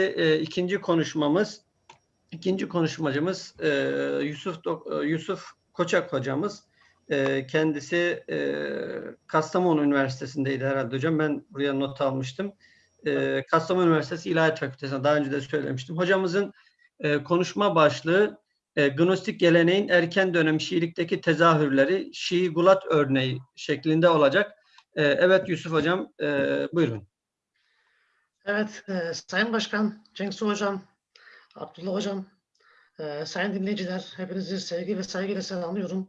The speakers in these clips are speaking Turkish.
e, ikinci konuşmamız, ikinci konuşmacımız e, Yusuf Dok- e, Yusuf Koçak hocamız. E, kendisi e, Kastamonu Üniversitesi'ndeydi herhalde hocam. Ben buraya not almıştım. E, Kastamonu Üniversitesi İlahiyat Fakültesi'ne daha önce de söylemiştim. Hocamızın e, konuşma başlığı e, Gnostik geleneğin erken dönem Şiilikteki tezahürleri Şii Gulat örneği şeklinde olacak. E, evet Yusuf hocam e, buyurun. Evet, e, Sayın Başkan, Cengiz Hocam, Abdullah Hocam, e, sayın dinleyiciler, hepinizi sevgi ve saygıyla selamlıyorum.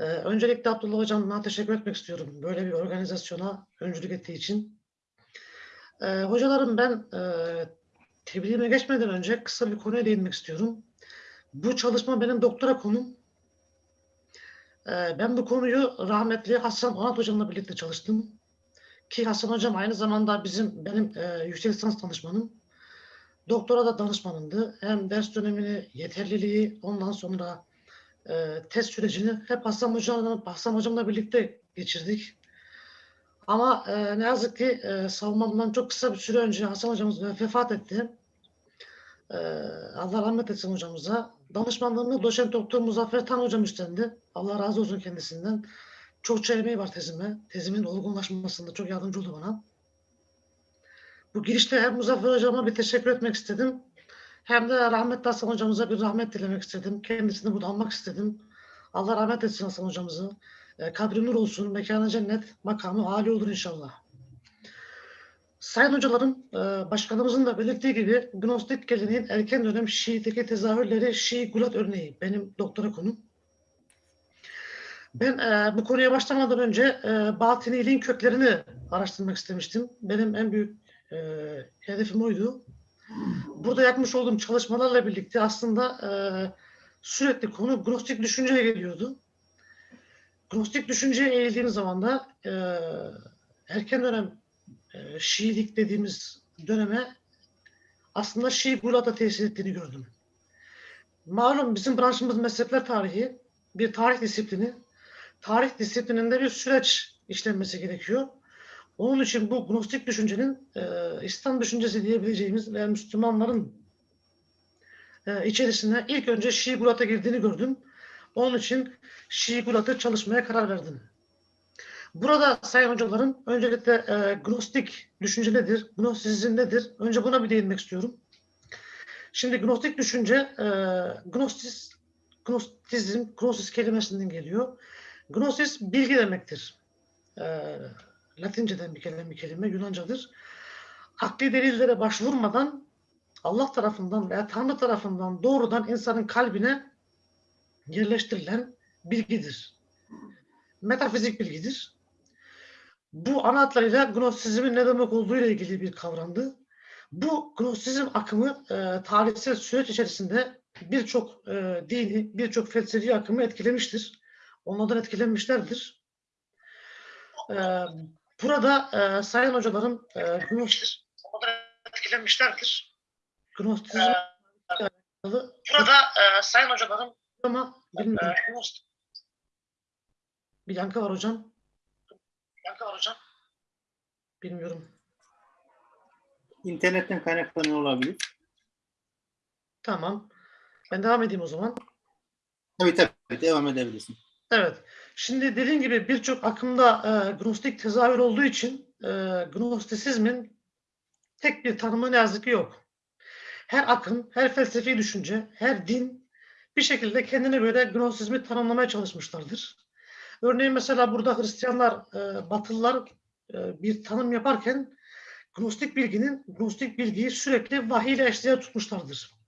E, öncelikle Abdullah Hocam'a teşekkür etmek istiyorum. Böyle bir organizasyona öncülük ettiği için. E, hocalarım ben e, tebliğime geçmeden önce kısa bir konuya değinmek istiyorum. Bu çalışma benim doktora konum. E, ben bu konuyu rahmetli Hasan Onat Hocam'la birlikte çalıştım. Ki Hasan Hocam aynı zamanda bizim benim e, yüksek lisans danışmanım. Doktora da danışmanımdı. Hem ders dönemini, yeterliliği, ondan sonra e, test sürecini hep Hasan Hocam'la, Hasan Hocam'la birlikte geçirdik. Ama e, ne yazık ki e, savunmamdan çok kısa bir süre önce Hasan Hocamız vefat etti. E, Allah rahmet etsin hocamıza. Danışmanlığını doçent doktor Muzaffer Tan hocam üstlendi. Allah razı olsun kendisinden. Çokça emeği var tezime. Tezimin olgunlaşmasında çok yardımcı oldu bana. Bu girişte hem Muzaffer hocama bir teşekkür etmek istedim. Hem de rahmetli Hasan hocamıza bir rahmet dilemek istedim. Kendisini burada almak istedim. Allah rahmet etsin Hasan hocamızı. E, kabri nur olsun, mekanı cennet, makamı âli olur inşallah. Sayın hocalarım, e, başkanımızın da belirttiği gibi Gnostik geleneğin erken dönem Şii'deki tezahürleri Şii Gulat örneği benim doktora konum. Ben e, bu konuya başlamadan önce e, batıniliğin köklerini araştırmak istemiştim. Benim en büyük e, hedefim oydu. Burada yapmış olduğum çalışmalarla birlikte aslında e, sürekli konu Gnostik düşünceye geliyordu. Gnostik düşünceye eğildiğim zaman da e, erken dönem e, Şiilik dediğimiz döneme aslında Şii Gulat'a tesir ettiğini gördüm. Malum bizim branşımız mezhepler tarihi, bir tarih disiplini. Tarih disiplininde bir süreç işlenmesi gerekiyor. Onun için bu Gnostik düşüncenin e, İslam düşüncesi diyebileceğimiz ve Müslümanların e, içerisine ilk önce Şii Gulat'a girdiğini gördüm. Onun için Şii Gulat'ı çalışmaya karar verdim. Burada sayın hocalarım öncelikle e, Gnostik düşünce nedir? Gnostisizm nedir? Önce buna bir değinmek istiyorum. Şimdi Gnostik düşünce e, Gnostis, Gnostizm, Gnosis kelimesinden geliyor. Gnosis bilgi demektir. E, Latinceden bir kelime, bir kelime Yunancadır. Akli delillere başvurmadan Allah tarafından veya Tanrı tarafından doğrudan insanın kalbine yerleştirilen bilgidir. Metafizik bilgidir. Bu ana hatlarıyla Gnostisizmin ne demek olduğu ile ilgili bir kavramdı. Bu Gnostizm akımı e, tarihsel süreç içerisinde birçok e, dini, birçok felsefi akımı etkilemiştir. Onlardan etkilenmişlerdir. E, burada e, sayın hocalarım e, Gnostis onlardan etkilenmişlerdir. Gnostizm e, burada e, sayın hocalarım ama bilmiyorum. Bir yankı var hocam. Yankı var hocam. Bilmiyorum. İnternetten kaynaklanıyor olabilir. Tamam. Ben devam edeyim o zaman. Tabii tabii devam edebilirsin. Evet. Şimdi dediğim gibi birçok akımda e, Gnostik tezahür olduğu için e, Gnostisizmin tek bir tanımı ne yazık ki yok. Her akım, her felsefi düşünce, her din bir şekilde kendine göre Gnostisizmi tanımlamaya çalışmışlardır. Örneğin mesela burada Hristiyanlar, e, Batılılar e, bir tanım yaparken Gnostik bilginin, Gnostik bilgiyi sürekli vahiy ile eşdeğer tutmuşlardır.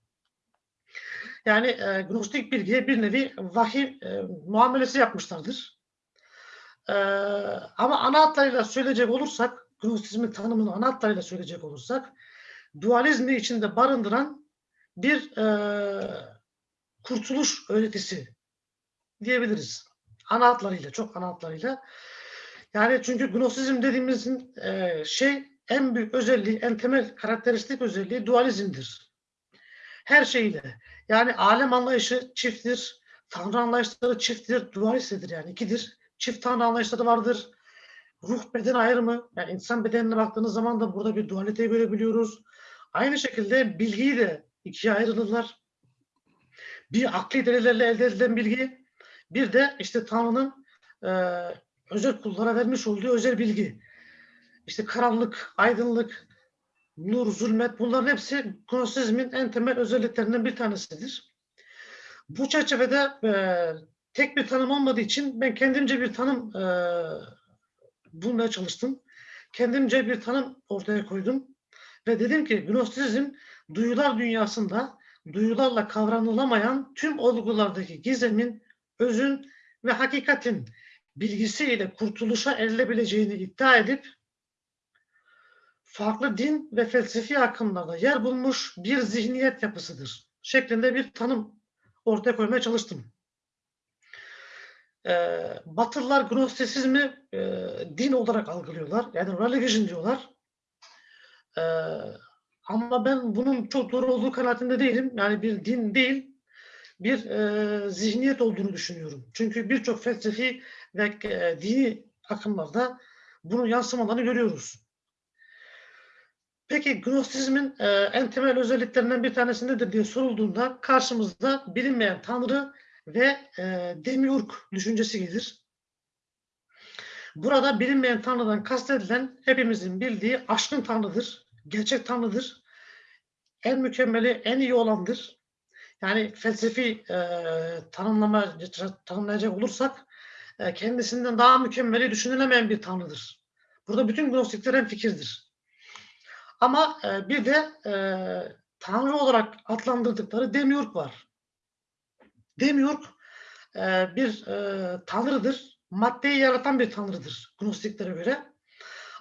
Yani e, Gnostik bilgiye bir nevi vahiy e, muamelesi yapmışlardır. E, ama ana hatlarıyla söyleyecek olursak, Gnostisizmin tanımını ana hatlarıyla söyleyecek olursak, dualizmi içinde barındıran bir e, kurtuluş öğretisi diyebiliriz. Ana hatlarıyla, çok ana hatlarıyla. Yani çünkü Gnostisizm dediğimizin e, şey en büyük özelliği, en temel karakteristik özelliği dualizmdir. Her şeyiyle. Yani alem anlayışı çifttir, tanrı anlayışları çifttir, dualisttir yani ikidir. Çift tanrı anlayışları vardır. Ruh beden ayrımı, yani insan bedenine baktığınız zaman da burada bir dualite görebiliyoruz. Aynı şekilde bilgiyi de ikiye ayrılırlar. Bir akli delillerle elde edilen bilgi, bir de işte Tanrı'nın e, özel kullara vermiş olduğu özel bilgi. İşte karanlık, aydınlık, nur, zulmet bunların hepsi Gnosizmin en temel özelliklerinden bir tanesidir. Bu çerçevede e, tek bir tanım olmadığı için ben kendimce bir tanım e, bulmaya çalıştım. Kendimce bir tanım ortaya koydum. Ve dedim ki Gnostizm duyular dünyasında duyularla kavranılamayan tüm olgulardaki gizemin, özün ve hakikatin bilgisiyle kurtuluşa erilebileceğini iddia edip farklı din ve felsefi akımlarda yer bulmuş bir zihniyet yapısıdır şeklinde bir tanım ortaya koymaya çalıştım. Ee, Batılılar Gnostisizmi e, din olarak algılıyorlar. Yani religion diyorlar. Ee, ama ben bunun çok doğru olduğu kanaatinde değilim. Yani bir din değil, bir e, zihniyet olduğunu düşünüyorum. Çünkü birçok felsefi ve e, dini akımlarda bunun yansımalarını görüyoruz. Peki Gnostizmin e, en temel özelliklerinden bir tanesi nedir diye sorulduğunda karşımızda bilinmeyen tanrı ve e, demiurg düşüncesi gelir. Burada bilinmeyen tanrıdan kastedilen hepimizin bildiği aşkın tanrıdır, gerçek tanrıdır. En mükemmeli, en iyi olandır. Yani felsefi e, tanımlama tanımlayacak olursak e, kendisinden daha mükemmeli düşünülemeyen bir tanrıdır. Burada bütün gnostikler en fikirdir. Ama e, bir de e, tanrı olarak adlandırdıkları demiurg var. Demiurg e, bir e, tanrıdır. Maddeyi yaratan bir tanrıdır Gnostiklere göre.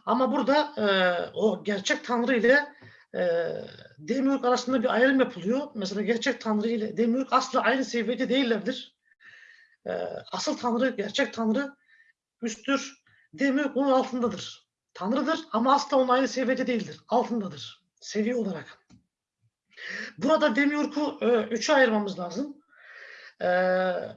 Ama burada e, o gerçek tanrı ile e, Demiurg arasında bir ayrım yapılıyor. Mesela gerçek tanrı ile Demiurg asla aynı seviyede değillerdir. E, asıl tanrı, gerçek tanrı üsttür. Demiurg onun altındadır. Tanrıdır ama asla onun aynı seviyede değildir. Altındadır. Seviye olarak. Burada Demiurg'u e, üçe ayırmamız lazım. E,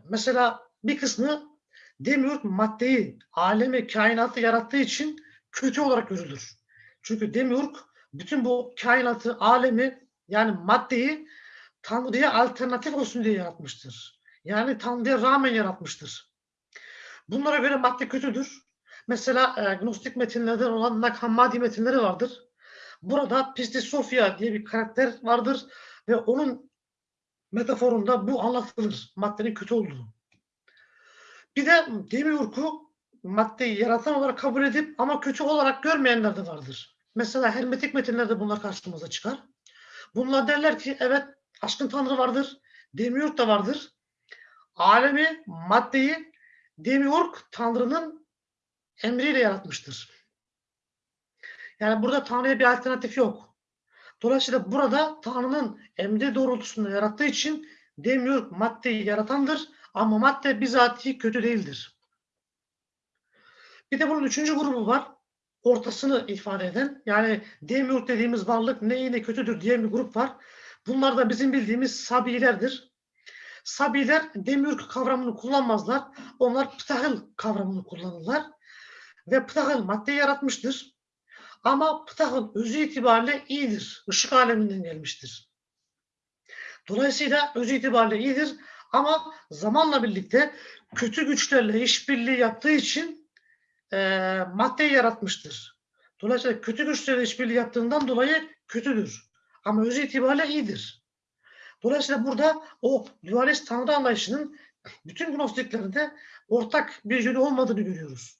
mesela bir kısmı Demiurg maddeyi, alemi, kainatı yarattığı için kötü olarak görülür. Çünkü Demiurg bütün bu kainatı, alemi yani maddeyi Tanrı'ya alternatif olsun diye yaratmıştır. Yani Tanrı'ya rağmen yaratmıştır. Bunlara göre madde kötüdür. Mesela e, Gnostik metinlerden olan Nag Hammadi metinleri vardır. Burada Pistis Sophia diye bir karakter vardır ve onun metaforunda bu anlatılır. Maddenin kötü olduğu. Bir de Demiurg'u maddeyi yaratan olarak kabul edip ama kötü olarak görmeyenler de vardır. Mesela hermetik metinlerde bunlar karşımıza çıkar. Bunlar derler ki evet aşkın tanrı vardır. Demiurg da vardır. Alemi, maddeyi Demiurg tanrının emriyle yaratmıştır. Yani burada Tanrı'ya bir alternatif yok. Dolayısıyla burada Tanrı'nın emri doğrultusunda yarattığı için Demiurg maddeyi yaratandır ama madde bizatihi kötü değildir. Bir de bunun üçüncü grubu var. Ortasını ifade eden yani Demiurg dediğimiz varlık ne iyi ne kötüdür diye bir grup var. Bunlar da bizim bildiğimiz Sabilerdir. Sabiler Demiurg kavramını kullanmazlar. Onlar Ptahıl kavramını kullanırlar. Ve Ptahıl madde yaratmıştır. Ama Ptahıl özü itibariyle iyidir. Işık aleminden gelmiştir. Dolayısıyla özü itibariyle iyidir. Ama zamanla birlikte kötü güçlerle işbirliği yaptığı için e, maddeyi yaratmıştır. Dolayısıyla kötü güçlerle işbirliği yaptığından dolayı kötüdür. Ama özü itibariyle iyidir. Dolayısıyla burada o dualist tanrı anlayışının bütün gnostiklerinde ortak bir yönü olmadığını görüyoruz.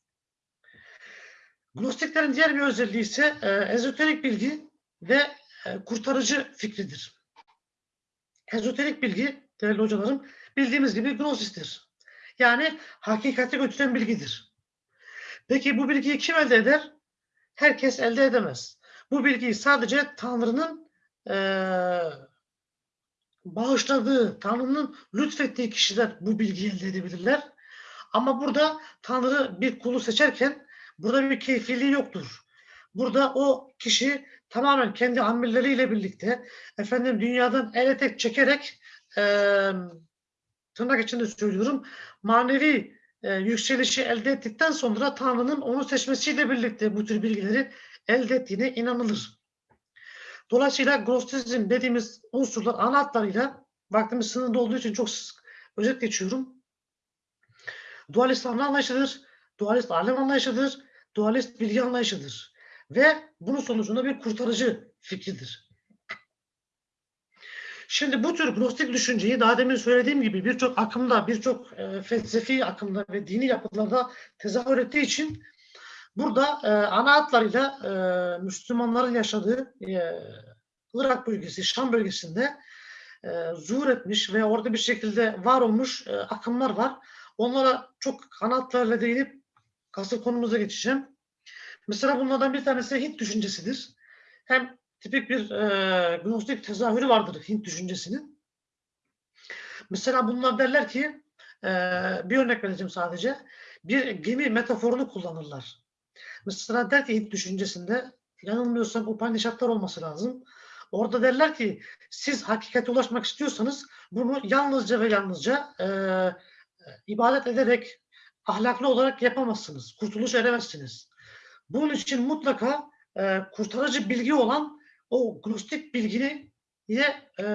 Gnostiklerin diğer bir özelliği ise e, ezoterik bilgi ve e, kurtarıcı fikridir. Ezoterik bilgi, değerli hocalarım, bildiğimiz gibi gnosistir. Yani hakikati götüren bilgidir. Peki bu bilgiyi kim elde eder? Herkes elde edemez. Bu bilgiyi sadece Tanrı'nın e, bağışladığı, Tanrı'nın lütfettiği kişiler bu bilgiyi elde edebilirler. Ama burada Tanrı bir kulu seçerken burada bir keyfiliği yoktur. Burada o kişi tamamen kendi amelleriyle birlikte efendim dünyadan el etek çekerek e, tırnak içinde söylüyorum manevi e, yükselişi elde ettikten sonra Tanrı'nın onu seçmesiyle birlikte bu tür bilgileri elde ettiğine inanılır. Dolayısıyla Gnostizm dediğimiz unsurlar ana vaktimiz sınırlı olduğu için çok sık özet geçiyorum. Dualist anlayışıdır, dualist alem anlayışıdır, dualist bilgi anlayışıdır. Ve bunun sonucunda bir kurtarıcı fikridir. Şimdi bu tür gnostik düşünceyi daha demin söylediğim gibi birçok akımda, birçok e, felsefi akımda ve dini yapılarda tezahür ettiği için burada e, ana hatlarıyla e, Müslümanların yaşadığı e, Irak bölgesi, Şam bölgesinde e, zuhur etmiş ve orada bir şekilde var olmuş e, akımlar var. Onlara çok ana hatlarıyla değinip asıl konumuza geçeceğim. Mesela bunlardan bir tanesi Hint düşüncesidir. Hem tipik bir e, gnostik tezahürü vardır Hint düşüncesinin. Mesela bunlar derler ki, e, bir örnek vereceğim sadece, bir gemi metaforunu kullanırlar. Mesela der ki Hint düşüncesinde, yanılmıyorsam Upanishadlar olması lazım. Orada derler ki, siz hakikate ulaşmak istiyorsanız bunu yalnızca ve yalnızca e, ibadet ederek, ahlaklı olarak yapamazsınız. Kurtuluş eremezsiniz. Bunun için mutlaka e, kurtarıcı bilgi olan o gnostik bilgini ye e,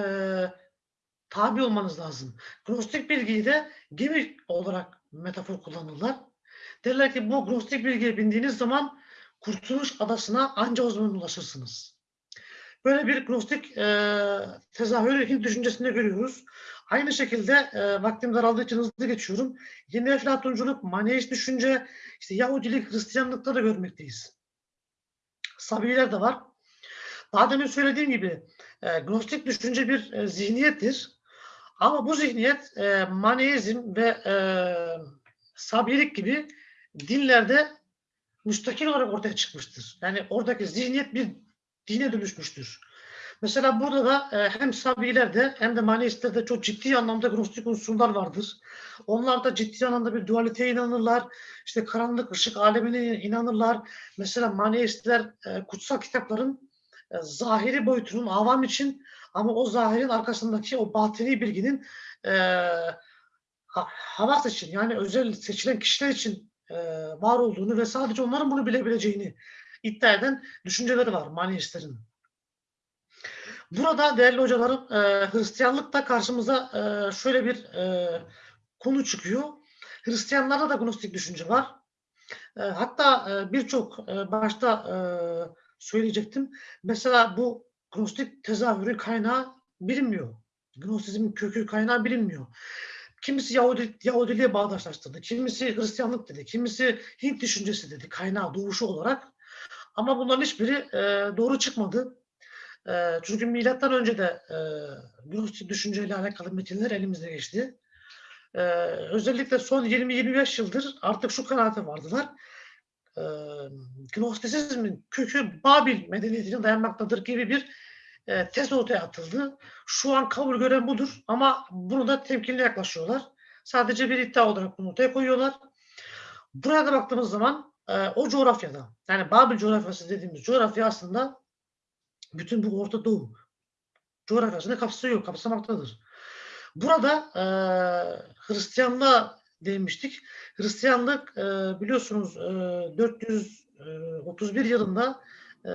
tabi olmanız lazım. Gnostik bilgiyi de gemi olarak metafor kullanırlar. Derler ki bu gnostik bilgiye bindiğiniz zaman kurtuluş adasına anca o zaman ulaşırsınız. Böyle bir gnostik e, tezahürü Hint düşüncesinde görüyoruz. Aynı şekilde e, vaktim daraldığı için hızlı geçiyorum. Yeni Eflatunculuk, Maneist düşünce, işte Yahudilik, Hristiyanlıkta da görmekteyiz. Sabiler de var. Daha demin söylediğim gibi e, gnostik düşünce bir e, zihniyettir. Ama bu zihniyet e, Maneizm ve e, Sabilik gibi dinlerde müstakil olarak ortaya çıkmıştır. Yani oradaki zihniyet bir dine dönüşmüştür. Mesela burada da e, hem Sabilerde hem de Maneistlerde çok ciddi anlamda gnostik unsurlar vardır. Onlar da ciddi anlamda bir dualiteye inanırlar. İşte karanlık ışık alemine inanırlar. Mesela Maneistler e, kutsal kitapların e, zahiri boyutunun avam için ama o zahirin arkasındaki o batini bilginin e, ha- havas için yani özel seçilen kişiler için e, var olduğunu ve sadece onların bunu bilebileceğini iddia düşünceleri var Maneistlerin. Burada değerli hocalarım e, Hristiyanlıkta karşımıza e, şöyle bir e, konu çıkıyor. Hristiyanlarda da gnostik düşünce var. E, hatta e, birçok e, başta e, söyleyecektim. Mesela bu gnostik tezahürü kaynağı bilinmiyor. Gnostizmin kökü kaynağı bilinmiyor. Kimisi Yahudi, Yahudiliğe bağdaşlaştırdı, kimisi Hristiyanlık dedi, kimisi Hint düşüncesi dedi kaynağı doğuşu olarak. Ama bunların hiçbiri e, doğru çıkmadı. E, çünkü milattan önce de e, Gnostik düşünceyle alakalı metinler elimize geçti. E, özellikle son 20-25 yıldır artık şu kanaate vardılar. E, Gnostisizmin kökü Babil medeniyetine dayanmaktadır gibi bir e, tez ortaya atıldı. Şu an kabul gören budur ama bunu da temkinli yaklaşıyorlar. Sadece bir iddia olarak bunu ortaya koyuyorlar. Buraya da baktığımız zaman e, o coğrafyada yani Babil coğrafyası dediğimiz coğrafya aslında bütün bu Orta Doğu coğrafyasını kapsıyor, kapsamaktadır. Burada e, Hristiyanlığa değinmiştik. Hristiyanlık e, biliyorsunuz e, 431 yılında e,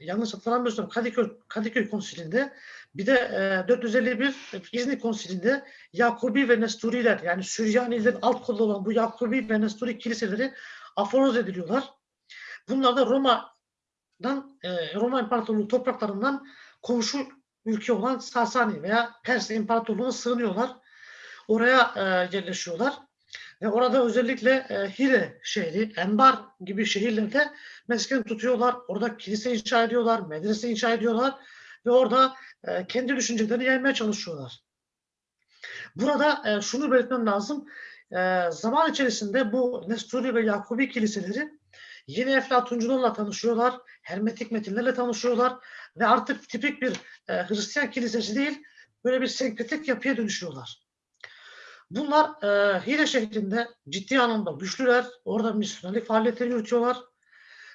yanlış hatırlamıyorsam Kadıköy, Kadıköy Konsili'nde bir de e, 451 İznik Konsili'nde Yakubi ve Nesturiler yani Süryanilerin alt kolu olan bu Yakubi ve Nesturi kiliseleri aforoz ediliyorlar. Bunlar da Roma'dan e, Roma İmparatorluğu topraklarından komşu ülke olan Sasani veya Pers İmparatorluğu'na sığınıyorlar. Oraya e, yerleşiyorlar. Ve orada özellikle e, Hire şehri, Enbar gibi şehirlerde mesken tutuyorlar. Orada kilise inşa ediyorlar, medrese inşa ediyorlar ve orada e, kendi düşüncelerini yaymaya çalışıyorlar. Burada şunu belirtmem lazım. E, zaman içerisinde bu Nesturi ve Yakubi kiliseleri yeni Eflatuncularla tanışıyorlar, Hermetik metinlerle tanışıyorlar ve artık tipik bir e, Hristiyan kilisesi değil, böyle bir senkretik yapıya dönüşüyorlar. Bunlar e, Hire şehrinde ciddi anlamda güçlüler, orada misyonerlik faaliyetleri yürütüyorlar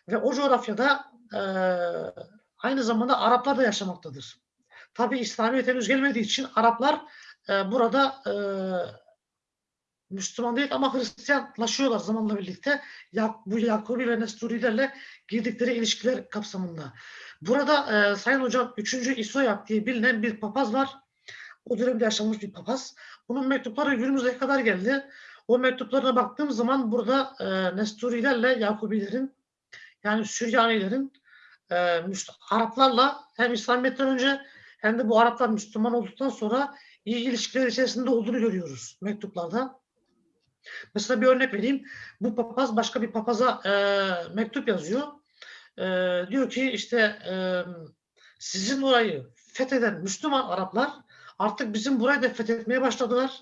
ve o coğrafyada e, aynı zamanda Araplar da yaşamaktadır. Tabi İslamiyet henüz gelmediği için Araplar e, burada e, Müslüman değil ama Hristiyanlaşıyorlar zamanla birlikte. Ya, bu Yakubi ve Nesturilerle girdikleri ilişkiler kapsamında. Burada e, Sayın Hocam 3. İsoyak diye bilinen bir papaz var. O dönemde yaşamış bir papaz. Bunun mektupları günümüze kadar geldi. O mektuplarına baktığım zaman burada e, Nesturilerle Yakubilerin yani Süryanilerin e, Araplarla hem İslamiyet'ten önce hem de bu Araplar Müslüman olduktan sonra iyi ilişkiler içerisinde olduğunu görüyoruz mektuplarda. Mesela bir örnek vereyim. Bu papaz başka bir papaza e, mektup yazıyor. E, diyor ki işte e, sizin orayı fetheden Müslüman Araplar artık bizim burayı da fethetmeye başladılar.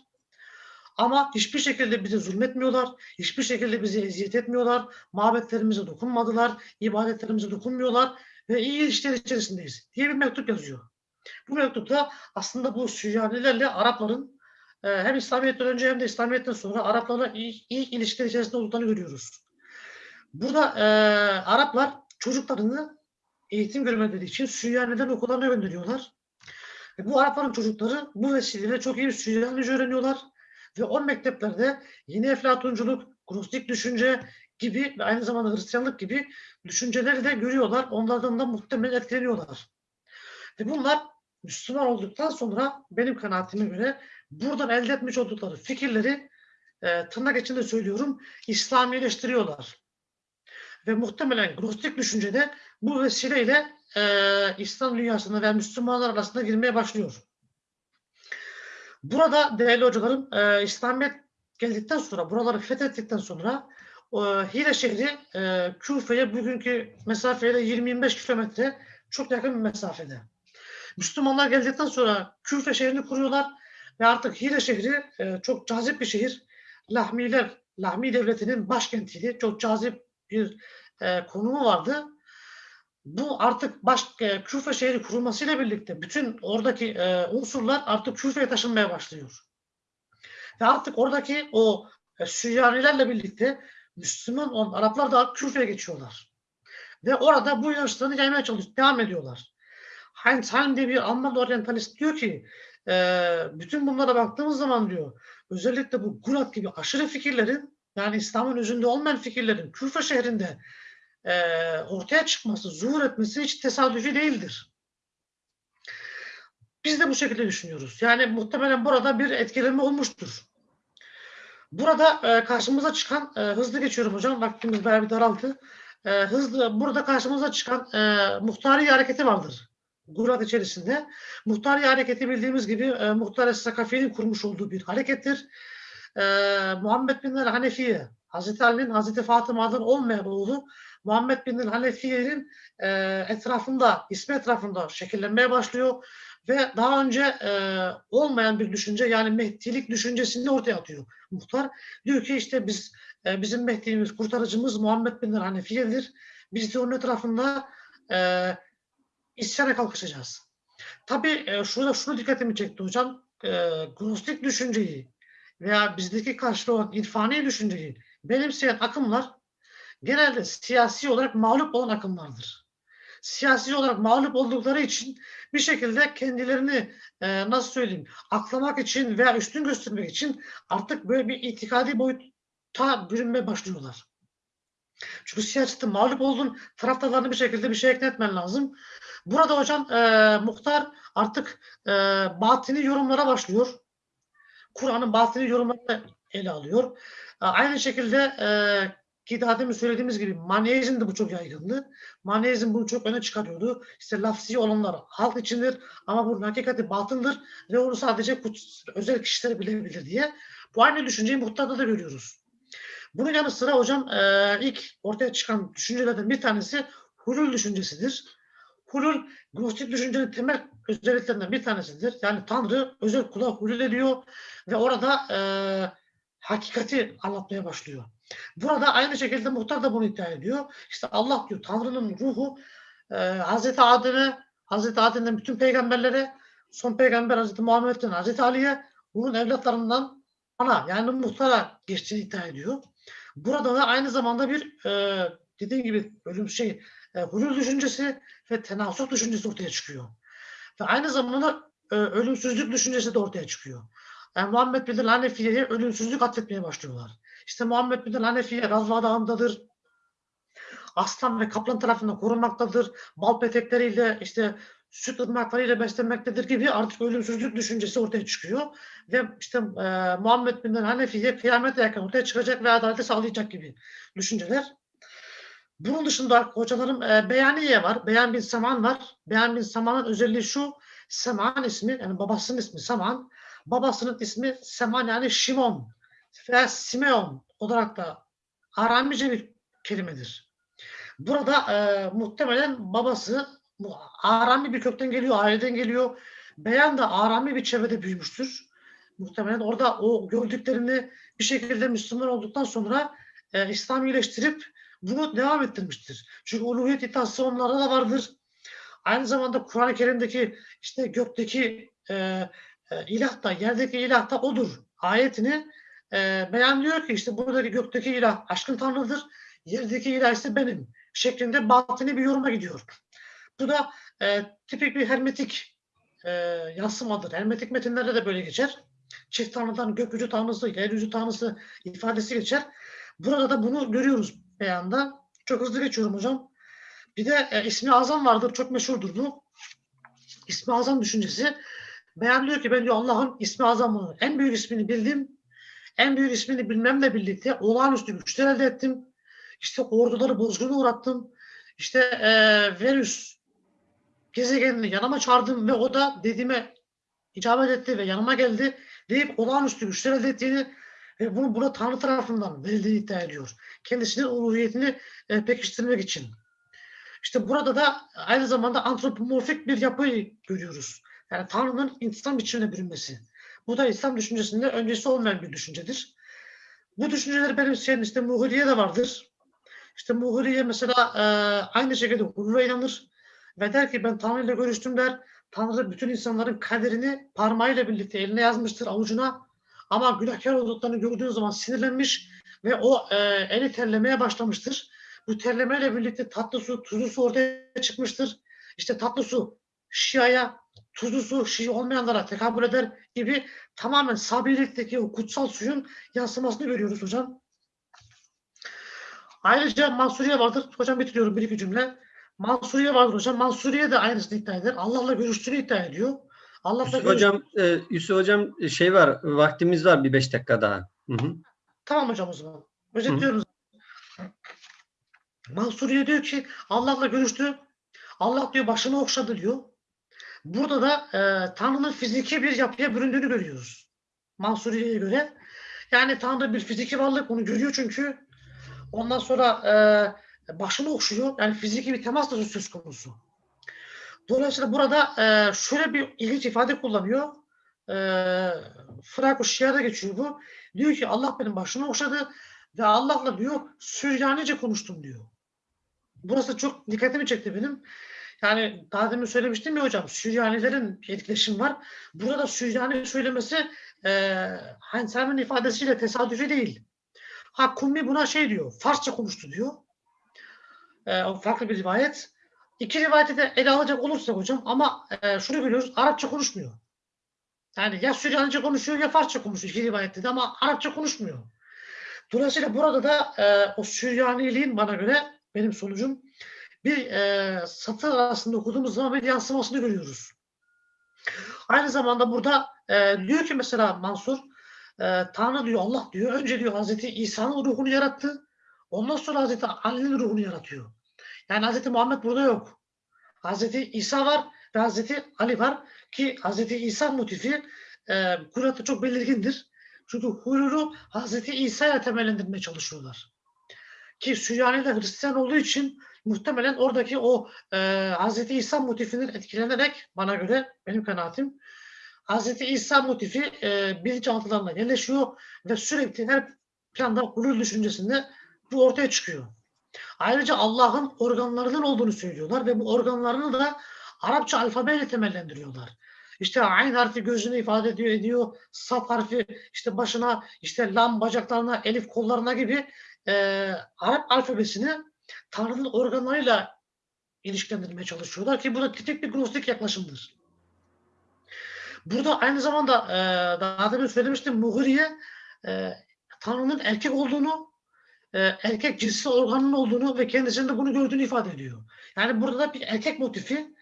Ama hiçbir şekilde bize zulmetmiyorlar. Hiçbir şekilde bize eziyet etmiyorlar. Mabetlerimize dokunmadılar. ibadetlerimize dokunmuyorlar. Ve iyi ilişkiler içerisindeyiz diye bir mektup yazıyor. Bu mektupta aslında bu Süryanilerle Arapların hem İslamiyet'ten önce hem de İslamiyet'ten sonra Araplarla iyi, iyi ilişkiler içerisinde olduklarını görüyoruz. Burada e, Araplar çocuklarını eğitim görmeleri için Süryanilerin okullarına gönderiyorlar. Ve bu Arapların çocukları bu vesileyle çok iyi bir Süryanice öğreniyorlar. Ve o mekteplerde yeni eflatunculuk, gnostik düşünce gibi ve aynı zamanda Hristiyanlık gibi düşünceleri de görüyorlar. Onlardan da muhtemelen etkileniyorlar. Ve bunlar Müslüman olduktan sonra benim kanaatime göre buradan elde etmiş oldukları fikirleri e, tırnak içinde söylüyorum İslamileştiriyorlar. Ve muhtemelen Gnostik düşüncede bu vesileyle e, İslam dünyasına ve Müslümanlar arasında girmeye başlıyor. Burada değerli hocalarım e, İslamiyet geldikten sonra, buraları fethettikten sonra e, Hile şehri e, Küfe'ye bugünkü mesafeyle 20-25 kilometre çok yakın bir mesafede. Müslümanlar geldikten sonra Küfe şehrini kuruyorlar ve artık Hile şehri e, çok cazip bir şehir. Lahmiler, Lahmi devletinin başkentiydi. Çok cazip bir e, konumu vardı. Bu artık baş, e, Küfe şehri kurulmasıyla birlikte bütün oradaki e, unsurlar artık Küfe'ye taşınmaya başlıyor. Ve artık oradaki o e, Süryanilerle birlikte Müslüman olan Araplar da Küfe'ye geçiyorlar. Ve orada bu inançlarını yaymaya çalışıyor, devam ediyorlar. Heinz Heim diye bir Alman oryantalist diyor ki e, bütün bunlara baktığımız zaman diyor özellikle bu Gulag gibi aşırı fikirlerin yani İslam'ın özünde olmayan fikirlerin Küfe şehrinde e, ortaya çıkması, zuhur etmesi hiç tesadüfi değildir. Biz de bu şekilde düşünüyoruz. Yani muhtemelen burada bir etkilenme olmuştur. Burada e, karşımıza çıkan, e, hızlı geçiyorum hocam, vaktimiz bayağı bir daraldı. E, hızlı, burada karşımıza çıkan e, muhtari hareketi vardır. Gulag içerisinde. Muhtari hareketi bildiğimiz gibi e, Muhtar Sakafi'nin kurmuş olduğu bir harekettir. E, Muhammed bin Hanefiye, Hazreti Ali'nin Hazreti Fatıma'dan olmayan oğlu Muhammed bin Hanefiye'nin e, etrafında, ismi etrafında şekillenmeye başlıyor ve daha önce e, olmayan bir düşünce yani Mehdilik düşüncesini ortaya atıyor. Muhtar diyor ki işte biz e, bizim Mehdi'miz, kurtarıcımız Muhammed bin Hanefiye'dir. Biz de onun etrafında e, isyana kalkışacağız. Tabii e, şurada şunu dikkatimi çekti hocam. E, Gnostik düşünceyi veya bizdeki karşılığı olan irfani düşünceyi benimseyen akımlar genelde siyasi olarak mağlup olan akımlardır. Siyasi olarak mağlup oldukları için bir şekilde kendilerini e, nasıl söyleyeyim aklamak için veya üstün göstermek için artık böyle bir itikadi boyuta bürünmeye başlıyorlar. Çünkü siyasette mağlup oldun taraftarlarını bir şekilde bir şey ekletmen lazım. Burada hocam e, muhtar artık e, batini yorumlara başlıyor. Kur'an'ın batini yorumlarını ele alıyor. E, aynı şekilde e, ki daha demin söylediğimiz gibi maneizm de bu çok yaygındı. Maneizm bunu çok öne çıkarıyordu. İşte lafzi olanlar halk içindir ama bunun hakikati batındır ve onu sadece özel kişiler bilebilir diye. Bu aynı düşünceyi muhtarda da görüyoruz. Bunun yanı sıra hocam e, ilk ortaya çıkan düşüncelerden bir tanesi hulul düşüncesidir. Hulul, Gnostik düşüncenin temel özelliklerinden bir tanesidir. Yani Tanrı özel kula hulul ediyor ve orada e, hakikati anlatmaya başlıyor. Burada aynı şekilde muhtar da bunu iddia ediyor. İşte Allah diyor Tanrı'nın ruhu e, Hazreti Adem'e, Hazreti Adem'den bütün peygamberlere, son peygamber Hazreti Muhammed'den Hazreti Ali'ye, bunun evlatlarından ana yani muhtara geçtiğini iddia ediyor. Burada da aynı zamanda bir e, dediğim gibi ölüm şey e, hulul düşüncesi ve tenasuk düşüncesi ortaya çıkıyor. Ve aynı zamanda e, ölümsüzlük düşüncesi de ortaya çıkıyor. e, Muhammed bin Hanefiye'ye ölümsüzlük atfetmeye başlıyorlar. İşte Muhammed bin Hanefiye Gazva Dağı'ndadır. Aslan ve kaplan tarafından korunmaktadır. Bal petekleriyle işte süt ırmaklarıyla beslenmektedir gibi artık ölümsüzlük düşüncesi ortaya çıkıyor. Ve işte e, Muhammed bin Hanefiye kıyamete yakın ortaya çıkacak ve adaleti sağlayacak gibi düşünceler. Bunun dışında hocalarım e, Beyaniye var. Beyan bin Saman var. Beyan bin Saman'ın özelliği şu. Seman ismi yani babasının ismi Saman. Babasının ismi Seman yani Şimon veya Simeon olarak da Aramice bir kelimedir. Burada e, muhtemelen babası bu Arami bir kökten geliyor, aileden geliyor. Beyan da Arami bir çevrede büyümüştür. Muhtemelen orada o gördüklerini bir şekilde Müslüman olduktan sonra e, İslam iyileştirip bunu devam ettirmiştir. Çünkü uluhiyet iddiası onlarda da vardır. Aynı zamanda Kur'an-ı Kerim'deki işte gökteki e, e, ilah da yerdeki ilah da odur ayetini e, beyanlıyor ki işte buradaki gökteki ilah aşkın tanrıdır. Yerdeki ilah ise benim şeklinde batini bir yoruma gidiyor. Bu da e, tipik bir hermetik e, yansımadır. Hermetik metinlerde de böyle geçer. Çift tanrıdan gökyüzü tanrısı, yeryüzü tanrısı ifadesi geçer. Burada da bunu görüyoruz beyanda. Çok hızlı geçiyorum hocam. Bir de e, ismi azam vardır. Çok meşhurdur bu. İsmi azam düşüncesi. Beyan diyor ki ben diyor Allah'ın ismi azamını, en büyük ismini bildim. En büyük ismini bilmemle birlikte olağanüstü güçler elde ettim. İşte orduları bozguna uğrattım. İşte e, Venüs gezegenini yanıma çağırdım ve o da dediğime icabet etti ve yanıma geldi deyip olağanüstü güçler elde ettiğini ve bunu burada Tanrı tarafından verildiğini iddia ediyor. Kendisinin uluhiyetini e, pekiştirmek için. İşte burada da aynı zamanda antropomorfik bir yapıyı görüyoruz. Yani Tanrı'nın insan biçimine bürünmesi. Bu da İslam düşüncesinde öncesi olmayan bir düşüncedir. Bu düşünceleri benimseyen işte Muhuriye de vardır. İşte Muhuriye mesela e, aynı şekilde hulule inanır ve der ki ben Tanrı ile görüştüm der. Tanrı bütün insanların kaderini parmağıyla birlikte eline yazmıştır avucuna. Ama günahkar olduklarını gördüğü zaman sinirlenmiş ve o e, eli terlemeye başlamıştır. Bu terlemeyle birlikte tatlı su, tuzlu su ortaya çıkmıştır. İşte tatlı su Şia'ya, tuzlu su Şii olmayanlara tekabül eder gibi tamamen Sabilik'teki o kutsal suyun yansımasını görüyoruz hocam. Ayrıca Mansuriye vardır. Hocam bitiriyorum bir iki cümle. Mansuriye vardır hocam. Mansuriye de aynısını iddia eder. Allah'la görüştüğünü iddia ediyor. Allah'la Yusuf görüş- hocam, e, Yusuf hocam e, şey var, vaktimiz var bir beş dakika daha. Hı hı. Tamam hocam o zaman. Özetliyoruz. Mansuriye diyor ki Allah'la görüştü. Allah diyor başını okşadı diyor. Burada da e, Tanrı'nın fiziki bir yapıya büründüğünü görüyoruz. Mansuriye'ye göre. Yani Tanrı bir fiziki varlık onu görüyor çünkü. Ondan sonra e, başını okşuyor. Yani fiziki bir temas da söz konusu. Dolayısıyla burada e, şöyle bir ilginç ifade kullanıyor. E, Fırak Şia'da geçiyor bu. Diyor ki Allah benim başımı okşadı ve Allah'la diyor Süryanice konuştum diyor. Burası çok dikkatimi çekti benim. Yani daha demin söylemiştim ya hocam Süryanilerin etkileşim var. Burada Süryani söylemesi e, Hansel'in ifadesiyle tesadüfi değil. Ha Kummi buna şey diyor, Farsça konuştu diyor. E, farklı bir rivayet. İki rivayeti de ele alacak olursak hocam ama e, şunu görüyoruz, Arapça konuşmuyor. Yani ya Süryanice konuşuyor ya Farsça konuşuyor iki rivayette de ama Arapça konuşmuyor. Dolayısıyla burada da e, o Süryaniliğin bana göre benim sonucum bir e, satır arasında okuduğumuz zaman bir yansımasını görüyoruz. Aynı zamanda burada e, diyor ki mesela Mansur e, Tanrı diyor Allah diyor önce diyor Hazreti İsa'nın ruhunu yarattı. Ondan sonra Hazreti Ali'nin ruhunu yaratıyor. Yani Hazreti Muhammed burada yok. Hazreti İsa var ve Hazreti Ali var ki Hazreti İsa motifi e, Kur'an'da çok belirgindir. Çünkü hululu Hazreti İsa'ya temellendirmeye çalışıyorlar. Ki Süryaniler Hristiyan olduğu için muhtemelen oradaki o e, Hazreti İsa motifinin etkilenerek bana göre benim kanaatim Hazreti İsa motifi e, bilinçaltılarına yerleşiyor ve sürekli her planda hulul düşüncesinde bu ortaya çıkıyor. Ayrıca Allah'ın organlarının olduğunu söylüyorlar ve bu organlarını da Arapça alfabeyle temellendiriyorlar. İşte ayn harfi gözünü ifade ediyor, ediyor. Saf harfi işte başına, işte lam bacaklarına, elif kollarına gibi e, Arap alfabesini Tanrı'nın organlarıyla ilişkilendirmeye çalışıyorlar ki bu da tipik bir gnostik yaklaşımdır. Burada aynı zamanda e, daha demin söylemiştim Mughriye e, Tanrı'nın erkek olduğunu, e, erkek cinsel organının olduğunu ve kendisinde bunu gördüğünü ifade ediyor. Yani burada da bir erkek motifi,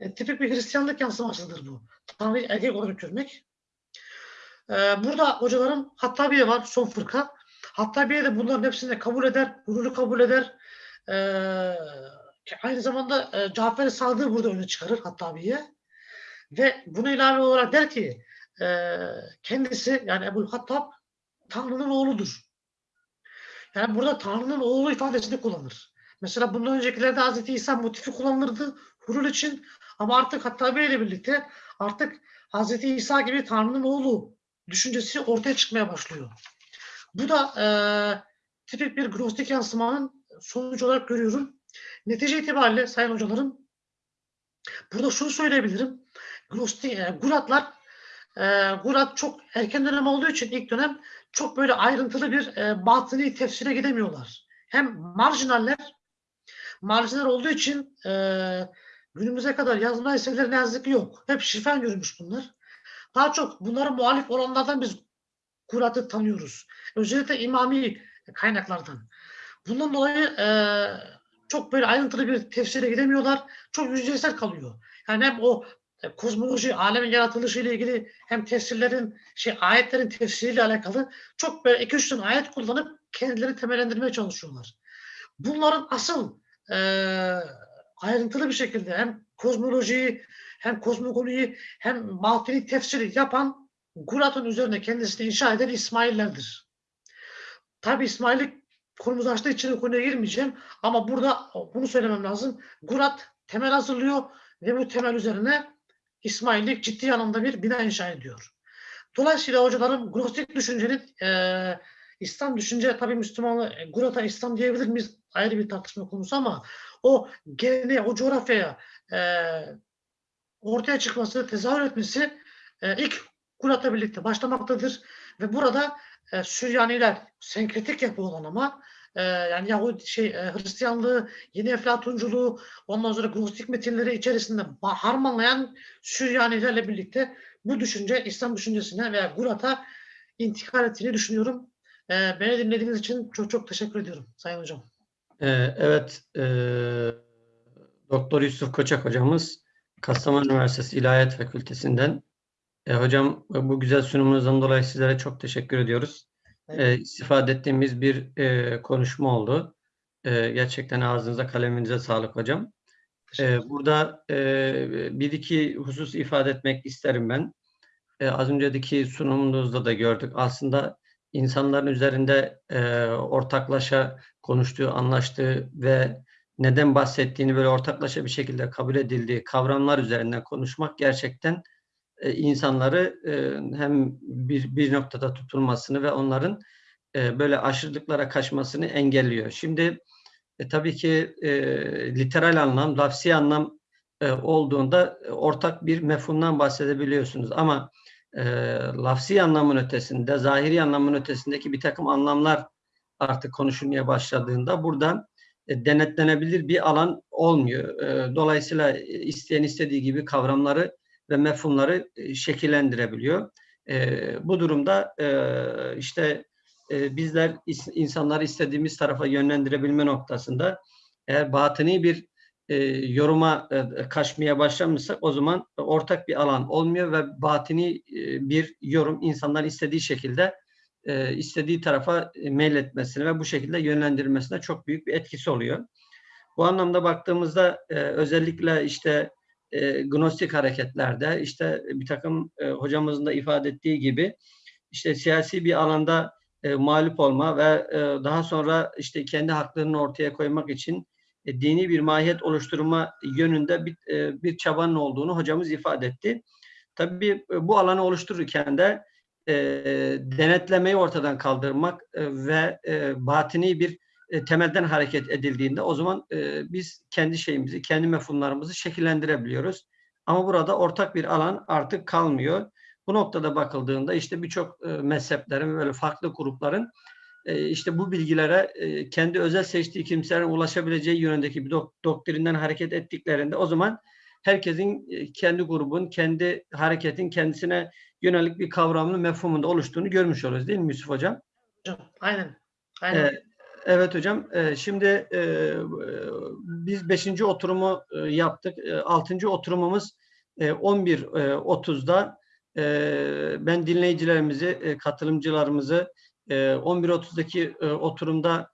e, tipik bir Hristiyanlık yansımasıdır bu. Tanrı'yı erkek olarak görmek. E, burada hocalarım Hattabiye var, son fırka. Hattabiye de bunların hepsini kabul eder, gururu kabul eder. E, aynı zamanda e, Cafer-i Sadık'ı burada öne çıkarır Hattabiye. Ve buna ilave olarak der ki e, kendisi yani Ebu Hattab Tanrı'nın oğludur. Yani burada Tanrı'nın oğlu ifadesini kullanır. Mesela bundan öncekilerde Hz. İsa motifi kullanılırdı hurul için ama artık Hattabi ile birlikte artık Hz. İsa gibi Tanrı'nın oğlu düşüncesi ortaya çıkmaya başlıyor. Bu da e, tipik bir gnostik yansımanın sonucu olarak görüyorum. Netice itibariyle sayın hocalarım burada şunu söyleyebilirim. Gnostik, e, Guratlar e, Gurat çok erken dönem olduğu için ilk dönem çok böyle ayrıntılı bir e, batıni tefsire gidemiyorlar. Hem marjinaller marjinal olduğu için e, günümüze kadar yazma eserleri ne yazık ki yok. Hep şifen görmüş bunlar. Daha çok bunlara muhalif olanlardan biz Kurat'ı tanıyoruz. Özellikle imami kaynaklardan. Bundan dolayı e, çok böyle ayrıntılı bir tefsire gidemiyorlar. Çok yüzeysel kalıyor. Yani hem o e, kozmoloji, alemin yaratılışı ile ilgili hem tefsirlerin, şey ayetlerin tefsiriyle alakalı çok böyle iki üç tane ayet kullanıp kendilerini temellendirmeye çalışıyorlar. Bunların asıl e, ayrıntılı bir şekilde hem kozmolojiyi hem kozmogoniyi hem batini tefsiri yapan Gurat'ın üzerine kendisini inşa eden İsmaillerdir. Tabi İsmail'i konumuz açtığı için o konuya girmeyeceğim ama burada bunu söylemem lazım. Gurat temel hazırlıyor ve bu temel üzerine İsmaillik ciddi anlamda bir bina inşa ediyor. Dolayısıyla hocalarım Gnostik düşüncenin e, İslam düşünce tabii Müslümanlı e, Gurat'a İslam diyebilir miyiz? Ayrı bir tartışma konusu ama o geleneğe, o coğrafyaya e, ortaya çıkması, tezahür etmesi e, ilk Gurat'la birlikte başlamaktadır. Ve burada e, Süryaniler senkretik yapı olan ama e, yani Yahudi şey e, Hristiyanlığı, yeni Eflatunculuğu, ondan sonra Gnostik metinleri içerisinde harmanlayan Süryanilerle birlikte bu düşünce İslam düşüncesine veya Gurat'a intikal ettiğini düşünüyorum. E, beni dinlediğiniz için çok çok teşekkür ediyorum Sayın Hocam. Ee, evet, e, Doktor Yusuf Koçak hocamız Kastamonu Üniversitesi İlahiyat Fakültesinden. E, hocam bu güzel sunumunuzdan dolayı sizlere çok teşekkür ediyoruz. E, istifade ettiğimiz bir e, konuşma oldu. E, gerçekten ağzınıza kaleminize sağlık hocam. E, burada e, bir iki husus ifade etmek isterim ben. E, az önceki sunumunuzda da gördük. Aslında insanların üzerinde e, ortaklaşa konuştuğu, anlaştığı ve neden bahsettiğini böyle ortaklaşa bir şekilde kabul edildiği kavramlar üzerinden konuşmak gerçekten e, insanları e, hem bir, bir noktada tutulmasını ve onların e, böyle aşırılıklara kaçmasını engelliyor. Şimdi e, tabii ki e, literal anlam, lafsi anlam e, olduğunda e, ortak bir mefhumdan bahsedebiliyorsunuz. Ama e, lafsi anlamın ötesinde, zahiri anlamın ötesindeki bir takım anlamlar artık konuşulmaya başladığında burada e, denetlenebilir bir alan olmuyor. E, dolayısıyla isteyen istediği gibi kavramları ve mefhumları e, şekillendirebiliyor. E, bu durumda e, işte bizler insanları istediğimiz tarafa yönlendirebilme noktasında eğer batıni bir yoruma kaçmaya başlamışsak o zaman ortak bir alan olmuyor ve batini bir yorum insanlar istediği şekilde istediği tarafa meyletmesine ve bu şekilde yönlendirilmesine çok büyük bir etkisi oluyor. Bu anlamda baktığımızda özellikle işte e, gnostik hareketlerde işte bir takım e, hocamızın da ifade ettiği gibi işte siyasi bir alanda e, mağlup olma ve e, daha sonra işte kendi haklarını ortaya koymak için e, dini bir mahiyet oluşturma yönünde bir, e, bir çabanın olduğunu hocamız ifade etti. Tabii e, bu alanı oluştururken de e, denetlemeyi ortadan kaldırmak e, ve e, batini bir e, temelden hareket edildiğinde o zaman e, biz kendi şeyimizi, kendi mefhumlarımızı şekillendirebiliyoruz. Ama burada ortak bir alan artık kalmıyor. Bu noktada bakıldığında işte birçok e, mezheplerin böyle farklı grupların e, işte bu bilgilere e, kendi özel seçtiği kimselerin ulaşabileceği yönündeki bir dok- doktrinden hareket ettiklerinde o zaman herkesin e, kendi grubun, kendi hareketin kendisine yönelik bir kavramlı mefhumunda oluştuğunu görmüş oluruz değil mi Yusuf Hocam? Hocam aynen. Aynen. Ee, Evet hocam. Ee, Şimdi e, biz beşinci oturumu e, yaptık. E, Altıncı oturumumuz e, 11.30'da. E, Ben dinleyicilerimizi, katılımcılarımızı e, 11.30'daki e, oturumda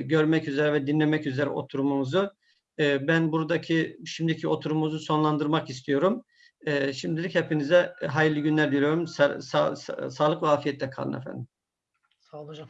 görmek üzere ve dinlemek üzere oturumumuzu ben buradaki şimdiki oturumumuzu sonlandırmak istiyorum. Şimdilik hepinize hayırlı günler diliyorum. Sa- sa- sağlık ve afiyetle kalın efendim. Sağ olun hocam.